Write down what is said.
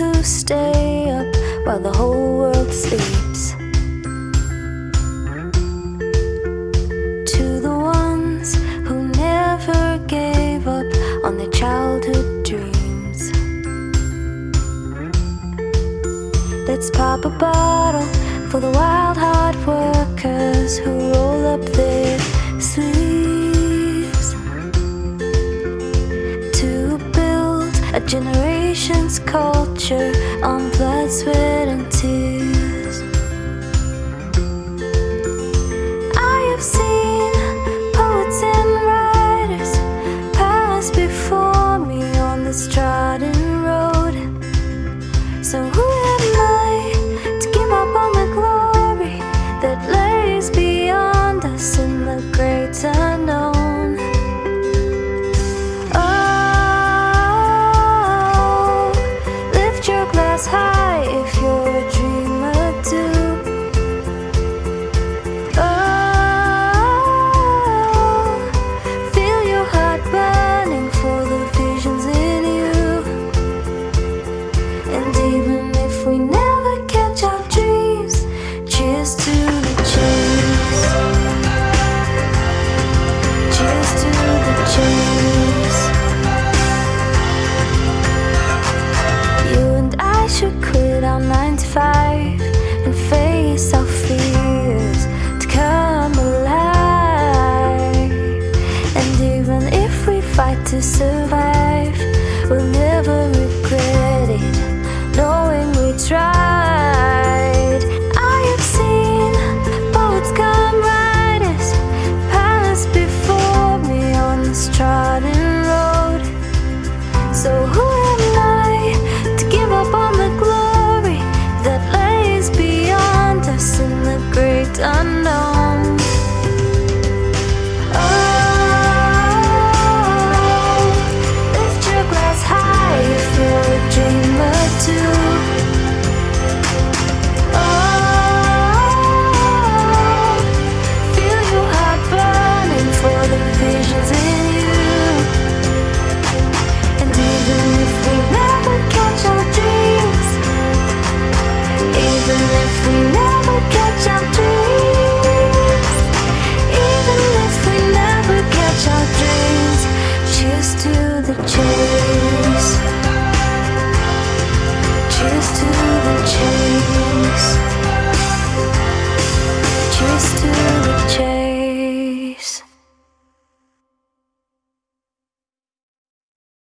who stay up while the whole world sleeps. To the ones who never gave up on their childhood dreams. Let's pop a bottle for the wild hard workers who roll up their culture on blood, sweat, Quit our 9 to 5 and face our fears to come alive. And even if we fight to survive, we'll